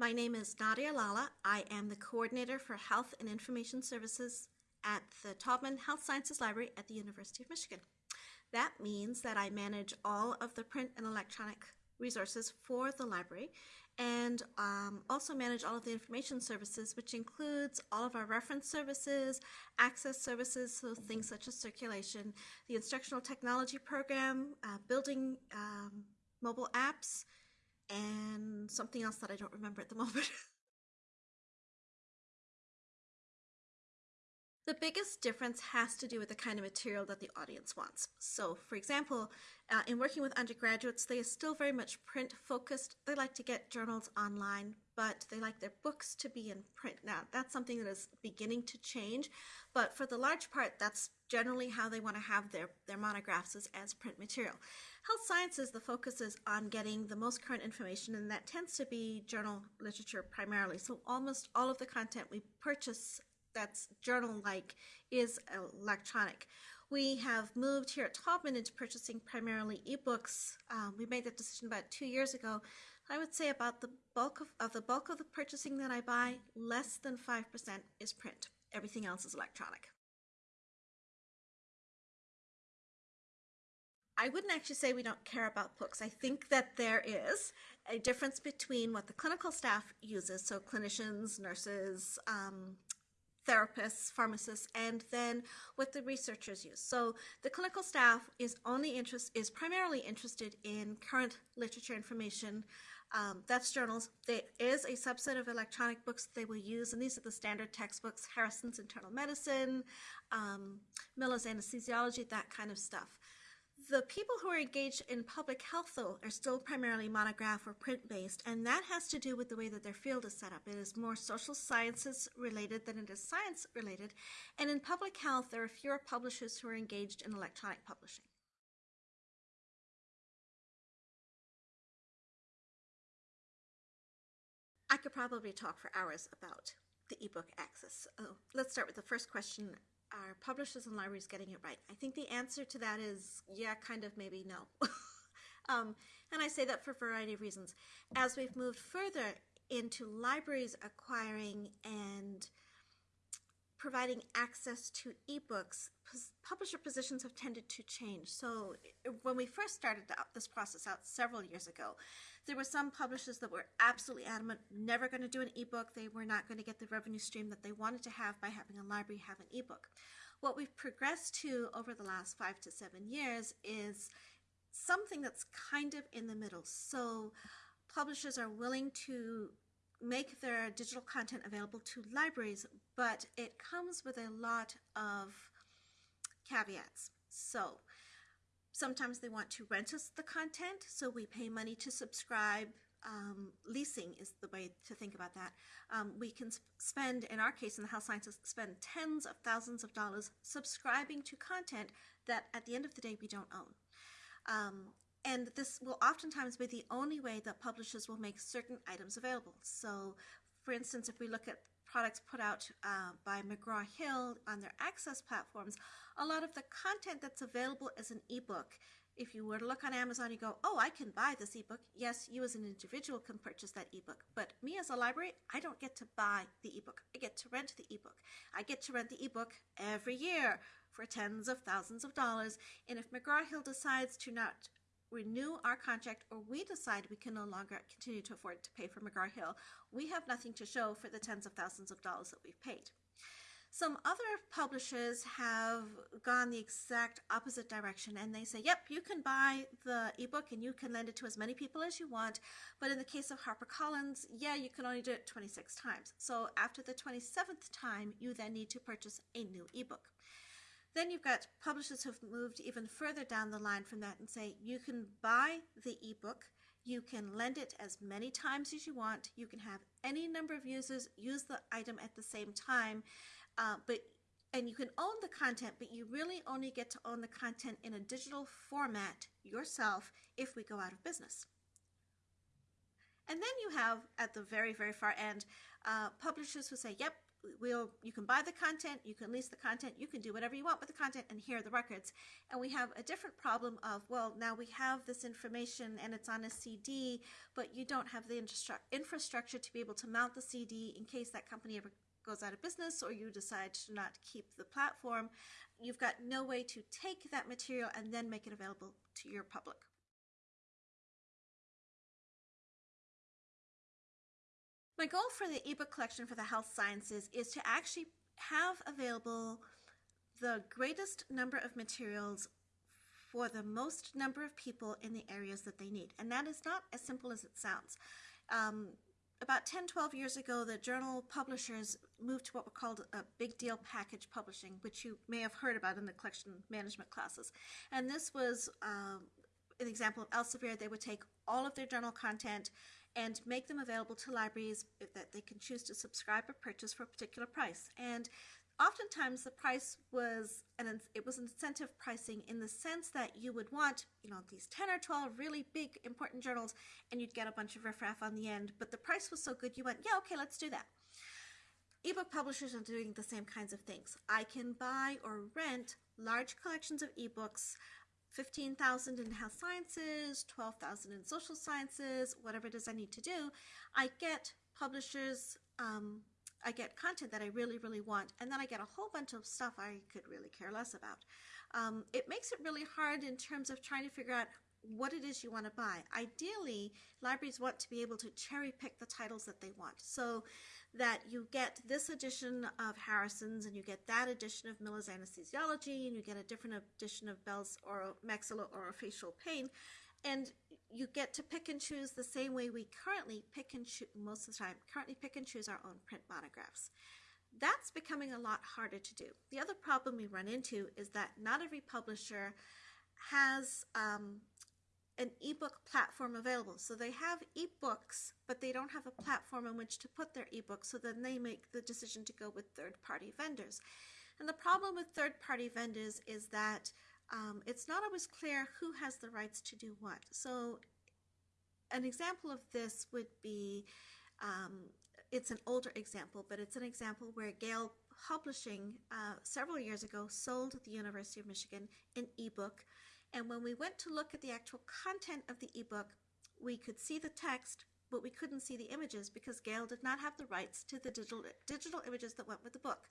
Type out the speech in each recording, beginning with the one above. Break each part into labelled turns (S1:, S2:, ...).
S1: My name is Nadia Lalla. I am the coordinator for Health and Information Services at the Taubman Health Sciences Library at the University of Michigan. That means that I manage all of the print and electronic resources for the library and um, also manage all of the information services, which includes all of our reference services, access services, so things such as circulation, the instructional technology program, uh, building um, mobile apps, and something else that I don't remember at the moment. The biggest difference has to do with the kind of material that the audience wants. So, for example, uh, in working with undergraduates, they are still very much print focused. They like to get journals online, but they like their books to be in print. Now, that's something that is beginning to change, but for the large part, that's generally how they want to have their, their monographs as, as print material. Health sciences, the focus is on getting the most current information, and that tends to be journal literature primarily. So almost all of the content we purchase that's journal-like is electronic. We have moved here at Taubman into purchasing primarily ebooks. Um, we made that decision about two years ago. I would say about the bulk of, of the bulk of the purchasing that I buy, less than 5% is print. Everything else is electronic. I wouldn't actually say we don't care about books. I think that there is a difference between what the clinical staff uses, so clinicians, nurses, um, therapists, pharmacists, and then what the researchers use. So the clinical staff is only interest is primarily interested in current literature information. Um, that's journals. There is a subset of electronic books they will use, and these are the standard textbooks: Harrison's Internal Medicine, um, Miller's Anesthesiology, that kind of stuff. The people who are engaged in public health, though, are still primarily monograph or print based, and that has to do with the way that their field is set up. It is more social sciences related than it is science related, and in public health, there are fewer publishers who are engaged in electronic publishing. I could probably talk for hours about the ebook access. Oh, let's start with the first question are publishers and libraries getting it right? I think the answer to that is yeah, kind of, maybe no. um, and I say that for a variety of reasons. As we've moved further into libraries acquiring and providing access to ebooks, publisher positions have tended to change. So when we first started this process out several years ago, there were some publishers that were absolutely adamant, never going to do an ebook. They were not going to get the revenue stream that they wanted to have by having a library have an ebook. What we've progressed to over the last five to seven years is something that's kind of in the middle. So publishers are willing to make their digital content available to libraries, but it comes with a lot of caveats. So sometimes they want to rent us the content, so we pay money to subscribe. Um, leasing is the way to think about that. Um, we can spend, in our case in the health sciences, spend tens of thousands of dollars subscribing to content that at the end of the day we don't own. Um, and this will oftentimes be the only way that publishers will make certain items available. So, for instance, if we look at products put out uh, by McGraw-Hill on their access platforms, a lot of the content that's available as an ebook, if you were to look on Amazon, you go, oh, I can buy this ebook. Yes, you as an individual can purchase that ebook, but me as a library, I don't get to buy the ebook. I get to rent the ebook. I get to rent the ebook every year for tens of thousands of dollars. And if McGraw-Hill decides to not renew our contract or we decide we can no longer continue to afford to pay for McGraw-Hill, we have nothing to show for the tens of thousands of dollars that we've paid. Some other publishers have gone the exact opposite direction and they say, yep, you can buy the ebook and you can lend it to as many people as you want. But in the case of HarperCollins, yeah, you can only do it 26 times. So after the 27th time, you then need to purchase a new ebook. Then you've got publishers who've moved even further down the line from that and say you can buy the ebook, you can lend it as many times as you want, you can have any number of users use the item at the same time, uh, but and you can own the content, but you really only get to own the content in a digital format yourself if we go out of business. And then you have, at the very, very far end, uh, publishers who say, yep, we'll you can buy the content, you can lease the content, you can do whatever you want with the content, and here are the records. And we have a different problem of well, now we have this information and it's on a CD, but you don't have the infrastructure to be able to mount the CD in case that company ever goes out of business or you decide to not keep the platform. You've got no way to take that material and then make it available to your public. My goal for the ebook collection for the health sciences is to actually have available the greatest number of materials for the most number of people in the areas that they need. And that is not as simple as it sounds. Um, about 10, 12 years ago, the journal publishers moved to what were called a big deal package publishing, which you may have heard about in the collection management classes. And this was um, an example of Elsevier. They would take all of their journal content and make them available to libraries that they can choose to subscribe or purchase for a particular price. And oftentimes the price was an it was incentive pricing in the sense that you would want you know these 10 or 12 really big important journals and you'd get a bunch of riffraff on the end. But the price was so good you went yeah okay let's do that. ebook publishers are doing the same kinds of things. I can buy or rent large collections of ebooks 15,000 in health sciences, 12,000 in social sciences, whatever it is I need to do, I get publishers, um, I get content that I really, really want, and then I get a whole bunch of stuff I could really care less about. Um, it makes it really hard in terms of trying to figure out what it is you want to buy. Ideally, libraries want to be able to cherry pick the titles that they want. So that you get this edition of Harrison's and you get that edition of Miller's Anesthesiology and you get a different edition of Bell's or maxillofacial pain. And you get to pick and choose the same way we currently pick and choose, most of the time, currently pick and choose our own print monographs. That's becoming a lot harder to do. The other problem we run into is that not every publisher has um, an ebook platform available. So they have ebooks, but they don't have a platform on which to put their ebooks. So then they make the decision to go with third party vendors. And the problem with third party vendors is that um, it's not always clear who has the rights to do what. So an example of this would be um, it's an older example, but it's an example where Gale Publishing uh, several years ago sold the University of Michigan an ebook and when we went to look at the actual content of the ebook, we could see the text, but we couldn't see the images because Gale did not have the rights to the digital, digital images that went with the book.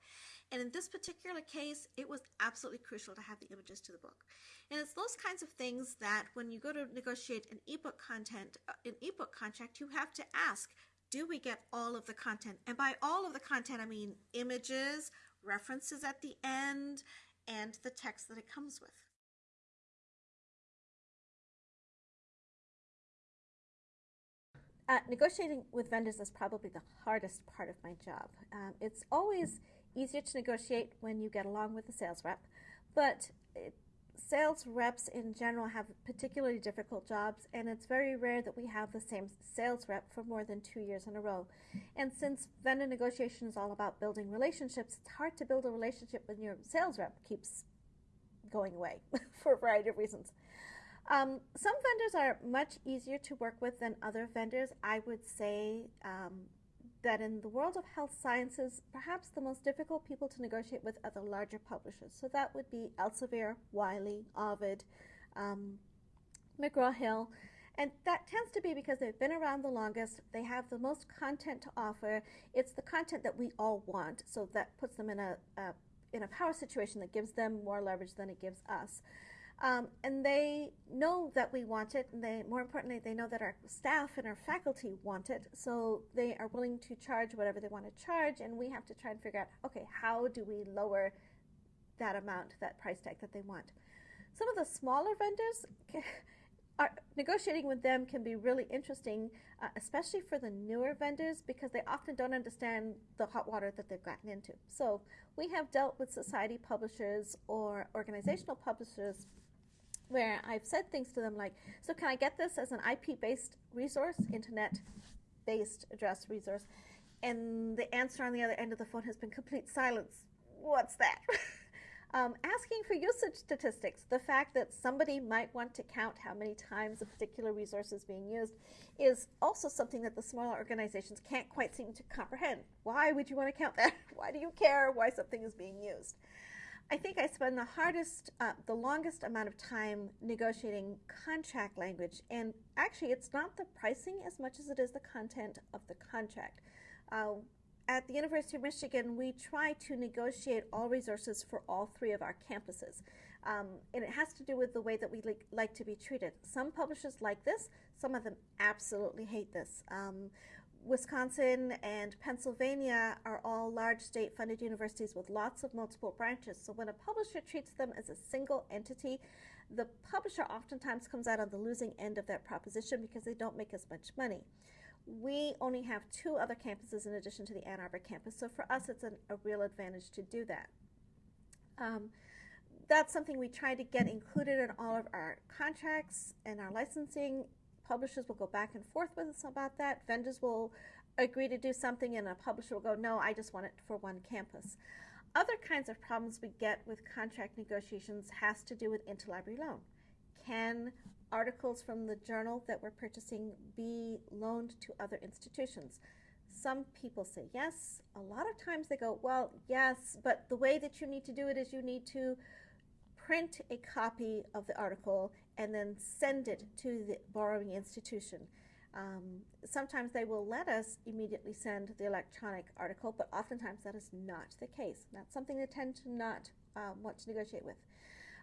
S1: And in this particular case, it was absolutely crucial to have the images to the book. And it's those kinds of things that when you go to negotiate an ebook content, an ebook contract, you have to ask, do we get all of the content? And by all of the content, I mean images, references at the end, and the text that it comes with. Uh, negotiating with vendors is probably the hardest part of my job. Um, it's always easier to negotiate when you get along with the sales rep, but it, sales reps in general have particularly difficult jobs, and it's very rare that we have the same sales rep for more than two years in a row. And since vendor negotiation is all about building relationships, it's hard to build a relationship when your sales rep keeps going away for a variety of reasons. Um, some vendors are much easier to work with than other vendors. I would say um, that in the world of health sciences, perhaps the most difficult people to negotiate with are the larger publishers. So that would be Elsevier, Wiley, Ovid, um, McGraw-Hill. And that tends to be because they've been around the longest, they have the most content to offer. It's the content that we all want, so that puts them in a, a in a power situation that gives them more leverage than it gives us. Um, and they know that we want it, and they, more importantly, they know that our staff and our faculty want it, so they are willing to charge whatever they want to charge, and we have to try and figure out, okay, how do we lower that amount, that price tag that they want. Some of the smaller vendors, are, negotiating with them can be really interesting, uh, especially for the newer vendors, because they often don't understand the hot water that they've gotten into. So we have dealt with society publishers or organizational publishers where I've said things to them like, so can I get this as an IP-based resource, internet-based address resource? And the answer on the other end of the phone has been complete silence. What's that? Um, asking for usage statistics, the fact that somebody might want to count how many times a particular resource is being used, is also something that the smaller organizations can't quite seem to comprehend. Why would you want to count that? Why do you care why something is being used? I think I spend the hardest, uh, the longest amount of time negotiating contract language, and actually, it's not the pricing as much as it is the content of the contract. Uh, at the University of Michigan, we try to negotiate all resources for all three of our campuses. Um, and it has to do with the way that we like, like, to be treated. Some publishers like this, some of them absolutely hate this. Um, Wisconsin and Pennsylvania are all large state funded universities with lots of multiple branches. So when a publisher treats them as a single entity, the publisher oftentimes comes out on the losing end of that proposition because they don't make as much money we only have two other campuses in addition to the Ann Arbor campus, so for us it's an, a real advantage to do that. Um, that's something we try to get included in all of our contracts and our licensing. Publishers will go back and forth with us about that. Vendors will agree to do something and a publisher will go, no, I just want it for one campus. Other kinds of problems we get with contract negotiations has to do with interlibrary loan. Can articles from the journal that we're purchasing be loaned to other institutions? Some people say yes. A lot of times they go, well, yes, but the way that you need to do it is you need to print a copy of the article and then send it to the borrowing institution. Um, sometimes they will let us immediately send the electronic article, but oftentimes that is not the case. That's something they tend to not um, want to negotiate with.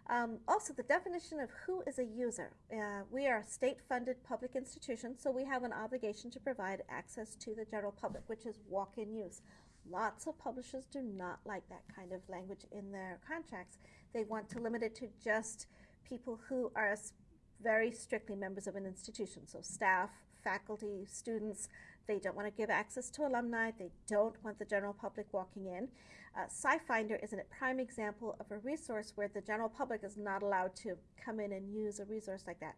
S1: Um, also, the definition of who is a user. Uh, we are a state-funded public institution, so we have an obligation to provide access to the general public, which is walk-in use. Lots of publishers do not like that kind of language in their contracts. They want to limit it to just people who are very strictly members of an institution, so staff, faculty, students. They don't want to give access to alumni. They don't want the general public walking in. Uh, SciFinder is a prime example of a resource where the general public is not allowed to come in and use a resource like that.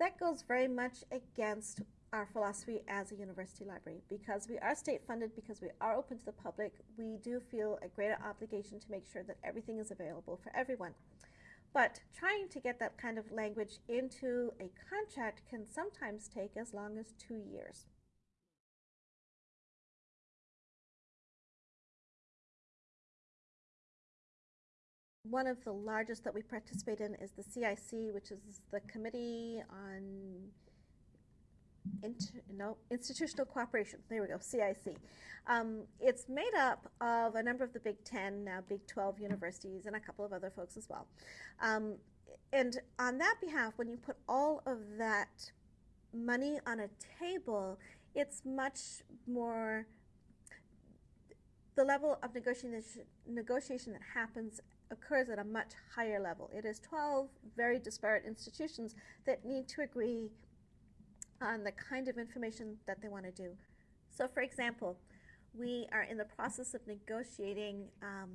S1: That goes very much against our philosophy as a university library. Because we are state funded, because we are open to the public, we do feel a greater obligation to make sure that everything is available for everyone. But trying to get that kind of language into a contract can sometimes take as long as two years. one of the largest that we participate in is the CIC, which is the Committee on Inter, no, Institutional Cooperation. There we go, CIC. Um, it's made up of a number of the Big Ten, now Big 12 universities, and a couple of other folks as well. Um, and on that behalf, when you put all of that money on a table, it's much more the level of negotiation, negotiation that happens occurs at a much higher level. It is 12 very disparate institutions that need to agree on the kind of information that they want to do. So for example, we are in the process of negotiating um,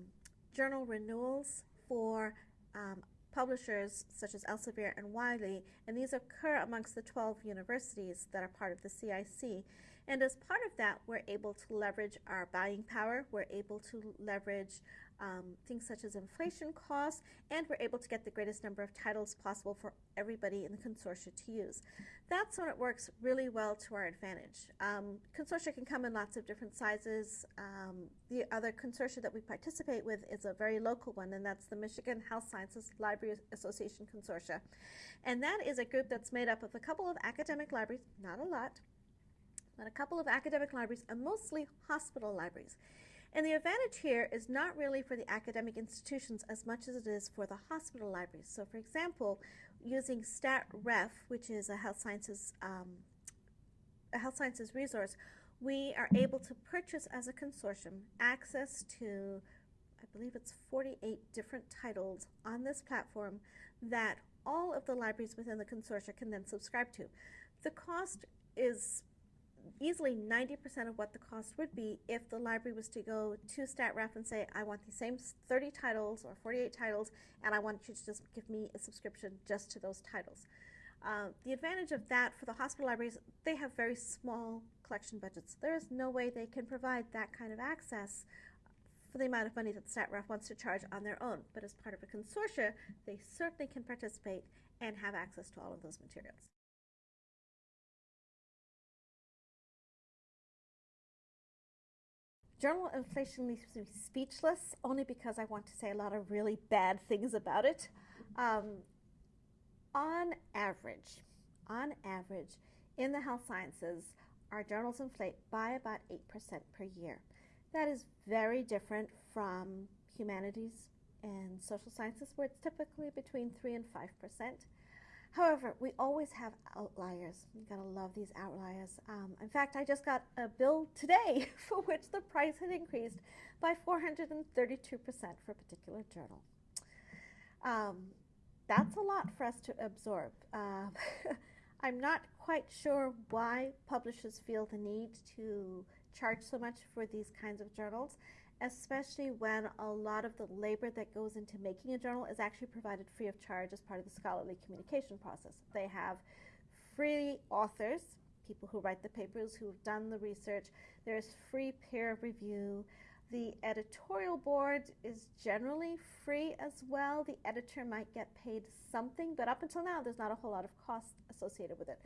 S1: journal renewals for um, publishers such as Elsevier and Wiley, and these occur amongst the 12 universities that are part of the CIC. And as part of that, we're able to leverage our buying power, we're able to leverage um, things such as inflation costs, and we're able to get the greatest number of titles possible for everybody in the consortia to use. That's when it works really well to our advantage. Um, consortia can come in lots of different sizes. Um, the other consortia that we participate with is a very local one, and that's the Michigan Health Sciences Library Association Consortia. And that is a group that's made up of a couple of academic libraries, not a lot, a couple of academic libraries, and mostly hospital libraries. And the advantage here is not really for the academic institutions as much as it is for the hospital libraries. So for example, using StatRef, which is a health sciences, um, a health sciences resource, we are able to purchase as a consortium access to, I believe it's 48 different titles on this platform that all of the libraries within the consortia can then subscribe to. The cost is easily 90% of what the cost would be if the library was to go to StatRef and say, I want the same 30 titles or 48 titles, and I want you to just give me a subscription just to those titles. Uh, the advantage of that for the hospital libraries, they have very small collection budgets. There is no way they can provide that kind of access for the amount of money that StatRef wants to charge on their own. But as part of a consortia, they certainly can participate and have access to all of those materials. Journal inflation leaves me speechless only because I want to say a lot of really bad things about it. Um, on average, on average, in the health sciences, our journals inflate by about 8% per year. That is very different from humanities and social sciences, where it's typically between 3 and 5%. However, we always have outliers. You gotta love these outliers. Um, in fact, I just got a bill today for which the price had increased by 432% for a particular journal. Um, that's a lot for us to absorb. Uh, I'm not quite sure why publishers feel the need to charge so much for these kinds of journals, especially when a lot of the labor that goes into making a journal is actually provided free of charge as part of the scholarly communication process. They have free authors, people who write the papers, who've done the research. There's free peer review. The editorial board is generally free as well. The editor might get paid something, but up until now, there's not a whole lot of cost associated with it.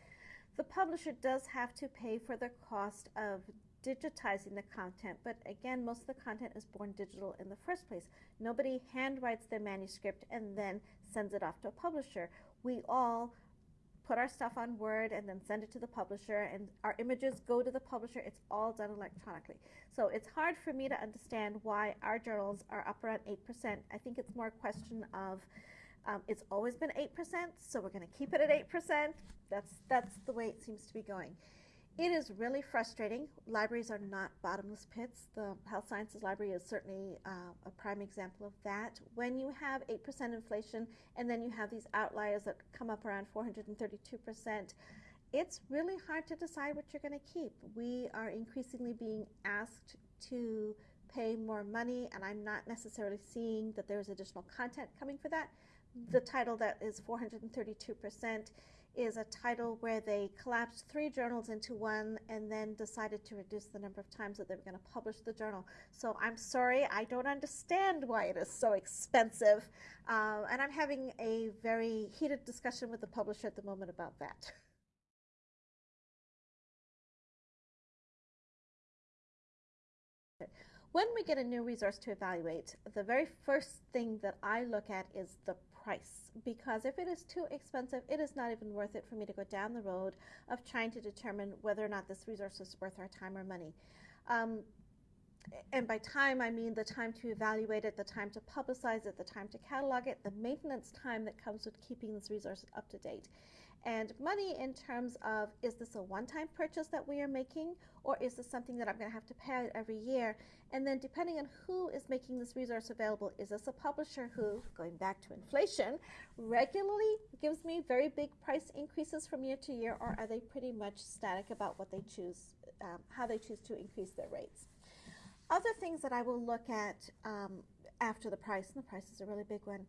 S1: The publisher does have to pay for the cost of digitizing the content, but again, most of the content is born digital in the first place. Nobody handwrites their manuscript and then sends it off to a publisher. We all put our stuff on Word and then send it to the publisher, and our images go to the publisher. It's all done electronically. So it's hard for me to understand why our journals are up around 8%. I think it's more a question of um, it's always been 8%, so we're going to keep it at 8%. That's, that's the way it seems to be going. It is really frustrating. Libraries are not bottomless pits. The Health Sciences Library is certainly uh, a prime example of that. When you have 8% inflation and then you have these outliers that come up around 432%, it's really hard to decide what you're going to keep. We are increasingly being asked to pay more money, and I'm not necessarily seeing that there's additional content coming for that. The title that is 432% is a title where they collapsed three journals into one and then decided to reduce the number of times that they were going to publish the journal. So I'm sorry, I don't understand why it is so expensive. Uh, and I'm having a very heated discussion with the publisher at the moment about that. When we get a new resource to evaluate, the very first thing that I look at is the price because if it is too expensive, it is not even worth it for me to go down the road of trying to determine whether or not this resource is worth our time or money. Um, and by time, I mean the time to evaluate it, the time to publicize it, the time to catalog it, the maintenance time that comes with keeping this resource up to date and money in terms of is this a one-time purchase that we are making or is this something that I'm going to have to pay every year? And then depending on who is making this resource available is this a publisher who going back to inflation regularly gives me very big price increases from year to year or are they pretty much static about what they choose um, how they choose to increase their rates? Other things that I will look at um, after the price and the price is a really big one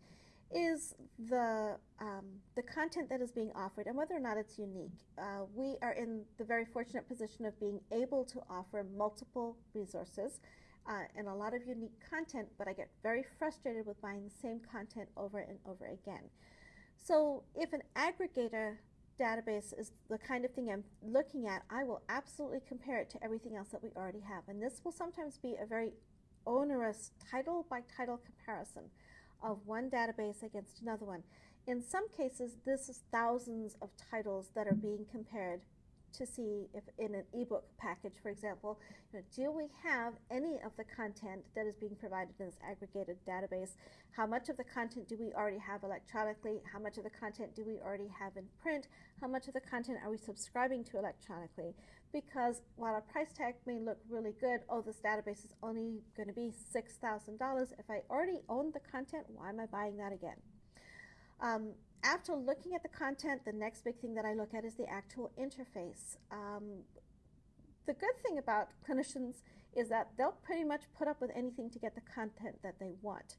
S1: is the um, the content that is being offered and whether or not it's unique. Uh, we are in the very fortunate position of being able to offer multiple resources uh, and a lot of unique content, but I get very frustrated with buying the same content over and over again. So if an aggregator database is the kind of thing I'm looking at, I will absolutely compare it to everything else that we already have. And this will sometimes be a very onerous title by title comparison of one database against another one. In some cases, this is thousands of titles that are being compared to see if in an ebook package, for example, you know, do we have any of the content that is being provided in this aggregated database? How much of the content do we already have electronically? How much of the content do we already have in print? How much of the content are we subscribing to electronically? Because while a price tag may look really good, oh, this database is only going to be $6,000. If I already own the content, why am I buying that again? Um, after looking at the content, the next big thing that I look at is the actual interface. Um, the good thing about clinicians is that they'll pretty much put up with anything to get the content that they want.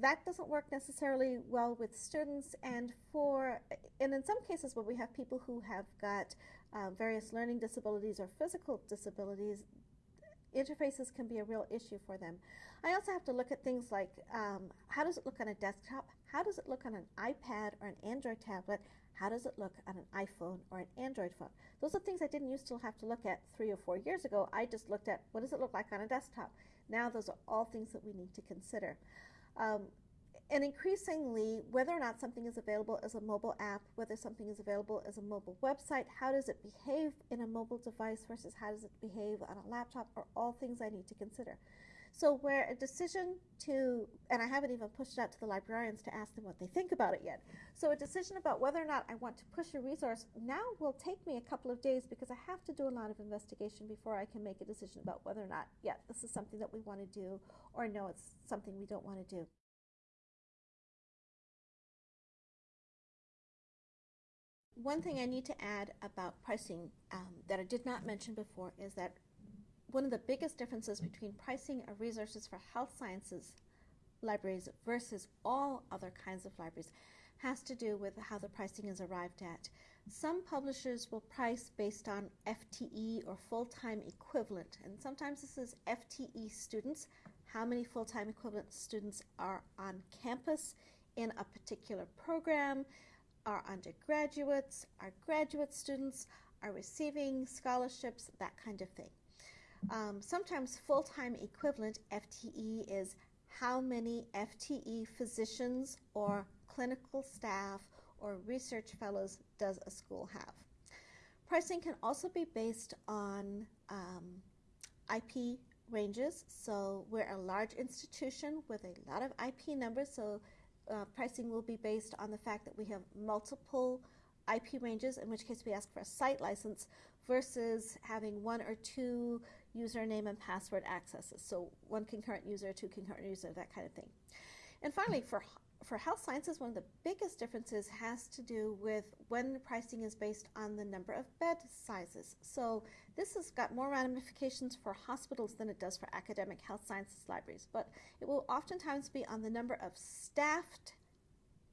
S1: That doesn't work necessarily well with students, and for and in some cases where we have people who have got uh, various learning disabilities or physical disabilities, interfaces can be a real issue for them. I also have to look at things like um, how does it look on a desktop? How does it look on an iPad or an Android tablet? How does it look on an iPhone or an Android phone? Those are things I didn't used to have to look at three or four years ago. I just looked at what does it look like on a desktop. Now those are all things that we need to consider. Um, and increasingly, whether or not something is available as a mobile app, whether something is available as a mobile website, how does it behave in a mobile device versus how does it behave on a laptop are all things I need to consider. So where a decision to, and I haven't even pushed it out to the librarians to ask them what they think about it yet. So a decision about whether or not I want to push a resource now will take me a couple of days because I have to do a lot of investigation before I can make a decision about whether or not, yeah, this is something that we want to do or no, it's something we don't want to do. One thing I need to add about pricing um, that I did not mention before is that one of the biggest differences between pricing of resources for health sciences libraries versus all other kinds of libraries has to do with how the pricing is arrived at. Some publishers will price based on FTE or full-time equivalent, and sometimes this is FTE students, how many full-time equivalent students are on campus in a particular program, our undergraduates, our graduate students are receiving scholarships, that kind of thing. Um, sometimes full-time equivalent FTE is how many FTE physicians or clinical staff or research fellows does a school have. Pricing can also be based on um, IP ranges. So we're a large institution with a lot of IP numbers, so uh, pricing will be based on the fact that we have multiple IP ranges, in which case we ask for a site license, versus having one or two username and password accesses. So one concurrent user, two concurrent user, that kind of thing. And finally, for for health sciences, one of the biggest differences has to do with when pricing is based on the number of bed sizes. So this has got more ramifications for hospitals than it does for academic health sciences libraries, but it will oftentimes be on the number of staffed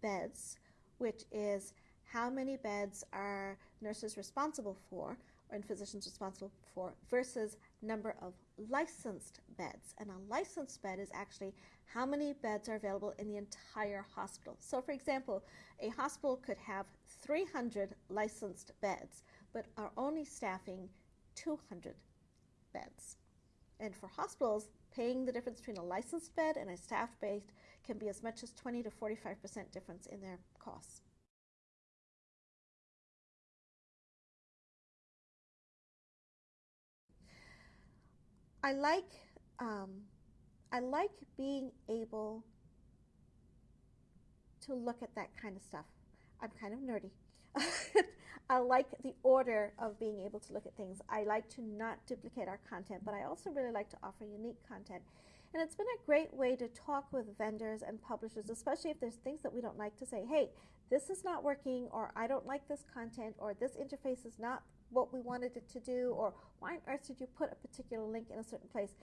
S1: beds, which is how many beds are nurses responsible for, and physicians responsible for versus number of licensed beds. And a licensed bed is actually how many beds are available in the entire hospital. So for example, a hospital could have 300 licensed beds, but are only staffing 200 beds. And for hospitals, paying the difference between a licensed bed and a staffed bed can be as much as 20 to 45% difference in their costs. I like um, I like being able to look at that kind of stuff. I'm kind of nerdy. I like the order of being able to look at things. I like to not duplicate our content, but I also really like to offer unique content. And it's been a great way to talk with vendors and publishers, especially if there's things that we don't like to say, hey, this is not working, or I don't like this content, or this interface is not what we wanted it to do, or why on earth did you put a particular link in a certain place?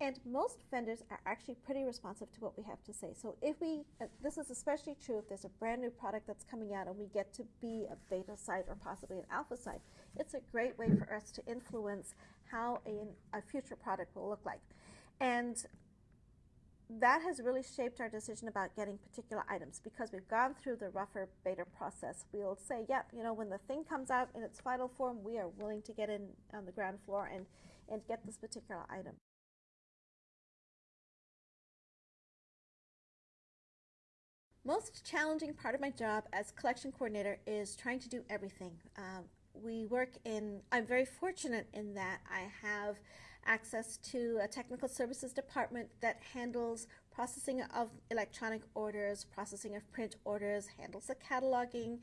S1: And most vendors are actually pretty responsive to what we have to say. So if we, uh, this is especially true if there's a brand new product that's coming out and we get to be a beta site or possibly an alpha site, it's a great way for us to influence how a, a future product will look like. And that has really shaped our decision about getting particular items because we've gone through the rougher beta process. We'll say, yep, you know, when the thing comes out in its final form, we are willing to get in on the ground floor and, and get this particular item. Most challenging part of my job as collection coordinator is trying to do everything. Um, we work in, I'm very fortunate in that I have access to a technical services department that handles processing of electronic orders, processing of print orders, handles the cataloging,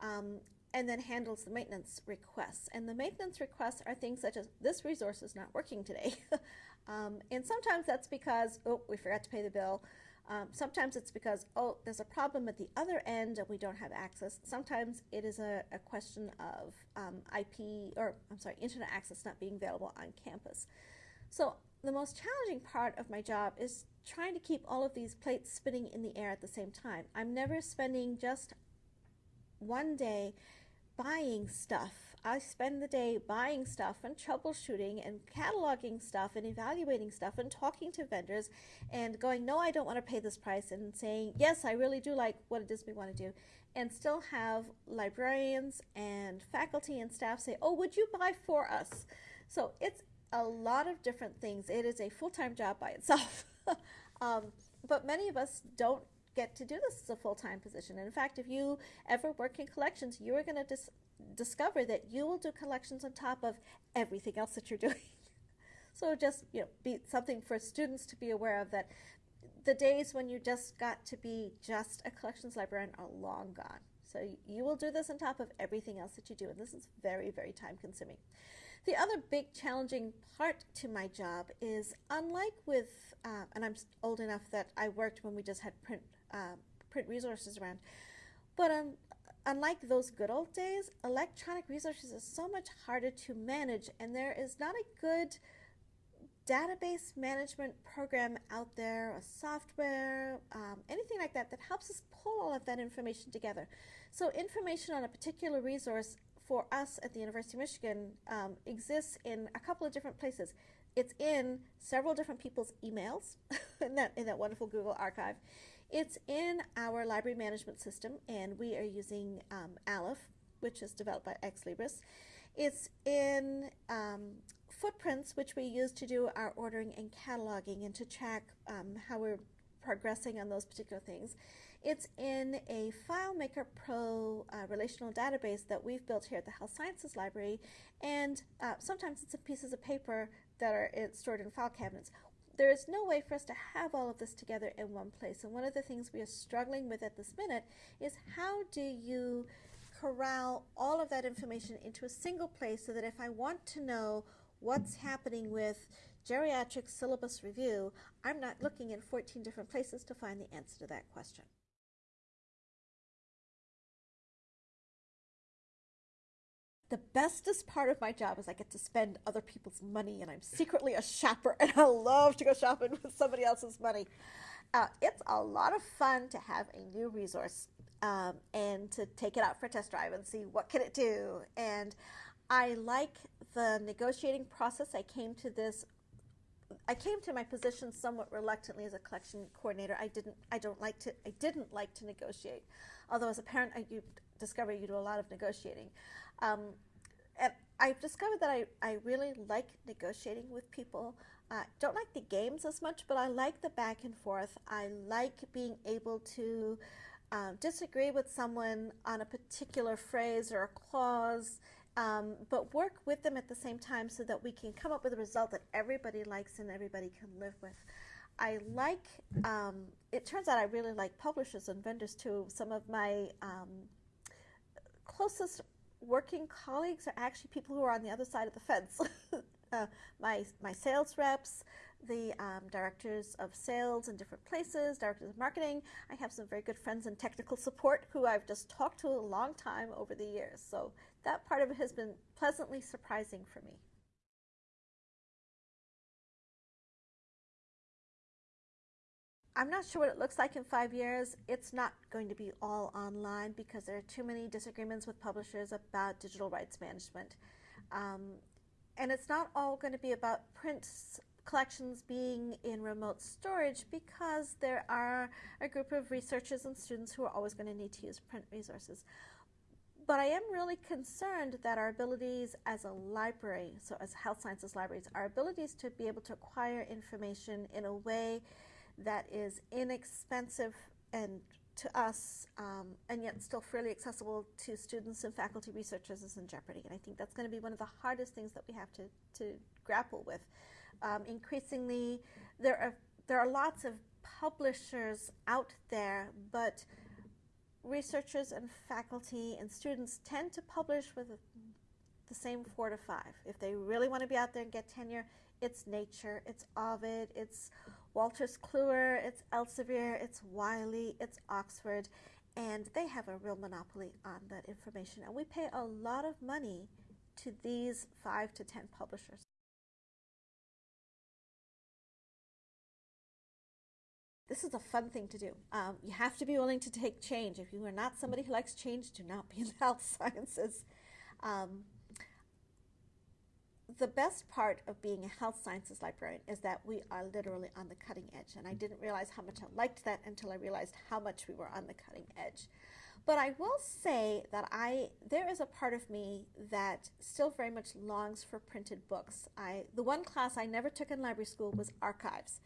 S1: um, and then handles the maintenance requests. And the maintenance requests are things such as this resource is not working today. um, and sometimes that's because, oh, we forgot to pay the bill. Um, sometimes it's because, oh, there's a problem at the other end and we don't have access. Sometimes it is a, a question of um, IP, or I'm sorry, internet access not being available on campus. So the most challenging part of my job is trying to keep all of these plates spinning in the air at the same time. I'm never spending just one day buying stuff. I spend the day buying stuff and troubleshooting and cataloging stuff and evaluating stuff and talking to vendors and going, no, I don't want to pay this price, and saying, yes, I really do like what it is we want to do. And still have librarians and faculty and staff say, oh, would you buy for us? So it's a lot of different things. It is a full time job by itself. um, but many of us don't get to do this as a full time position. And in fact, if you ever work in collections, you are going to discover that you will do collections on top of everything else that you're doing. so just you know, be something for students to be aware of that the days when you just got to be just a collections librarian are long gone. So you will do this on top of everything else that you do, and this is very, very time consuming. The other big challenging part to my job is unlike with, uh, and I'm old enough that I worked when we just had print uh, print resources around, but um, unlike those good old days, electronic resources is so much harder to manage, and there is not a good database management program out there, a software, um, anything like that that helps us pull all of that information together. So information on a particular resource for us at the University of Michigan um, exists in a couple of different places. It's in several different people's emails in that in that wonderful Google archive. It's in our library management system, and we are using um, Aleph, which is developed by Ex Libris. It's in um, footprints, which we use to do our ordering and cataloging and to track um, how we're progressing on those particular things. It's in a FileMaker Pro uh, relational database that we've built here at the Health Sciences Library, and uh, sometimes it's in pieces of paper that are stored in file cabinets. There is no way for us to have all of this together in one place, and one of the things we are struggling with at this minute is how do you corral all of that information into a single place so that if I want to know what's happening with geriatric syllabus review, I'm not looking in 14 different places to find the answer to that question. The bestest part of my job is I get to spend other people's money, and I'm secretly a shopper, and I love to go shopping with somebody else's money. Uh, it's a lot of fun to have a new resource um, and to take it out for a test drive and see what can it do. And I like the negotiating process. I came to this. I came to my position somewhat reluctantly as a collection coordinator. I didn't. I don't like to. I didn't like to negotiate, although as a parent, I, discover you do a lot of negotiating. Um, and I've discovered that I, I really like negotiating with people. Uh, don't like the games as much, but I like the back and forth. I like being able to uh, disagree with someone on a particular phrase or a clause, um, but work with them at the same time so that we can come up with a result that everybody likes and everybody can live with. I like, um, it turns out I really like publishers and vendors too. Some of my um, closest working colleagues are actually people who are on the other side of the fence. uh, my, my sales reps, the um, directors of sales in different places, directors of marketing. I have some very good friends in technical support who I've just talked to a long time over the years. So that part of it has been pleasantly surprising for me. I'm not sure what it looks like in five years. It's not going to be all online because there are too many disagreements with publishers about digital rights management. Um, and it's not all going to be about print collections being in remote storage because there are a group of researchers and students who are always going to need to use print resources. But I am really concerned that our abilities as a library, so as health sciences libraries, our abilities to be able to acquire information in a way that is inexpensive and to us um, and yet still fairly accessible to students and faculty researchers is in jeopardy. And I think that's going to be one of the hardest things that we have to, to grapple with. Um, increasingly, there are, there are lots of publishers out there, but researchers and faculty and students tend to publish with the same four to five. If they really want to be out there and get tenure, it's Nature, it's Ovid, it's Wolters Kluwer, it's Elsevier, it's Wiley, it's Oxford, and they have a real monopoly on that information. And we pay a lot of money to these five to ten publishers. This is a fun thing to do. Um, you have to be willing to take change. If you are not somebody who likes change, do not be in the health sciences. Um, the best part of being a health sciences librarian is that we are literally on the cutting edge. And I mm-hmm. didn't realize how much I liked that until I realized how much we were on the cutting edge. But I will say that I there is a part of me that still very much longs for printed books. I the one class I never took in library school was archives.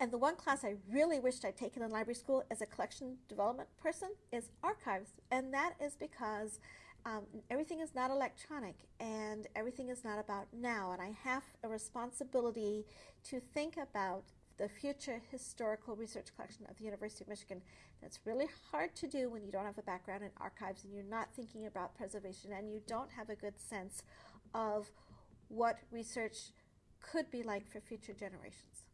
S1: And the one class I really wished I'd taken in library school as a collection development person is archives. And that is because um, everything is not electronic and everything is not about now. And I have a responsibility to think about the future historical research collection of the University of Michigan. That's really hard to do when you don't have a background in archives and you're not thinking about preservation and you don't have a good sense of what research could be like for future generations.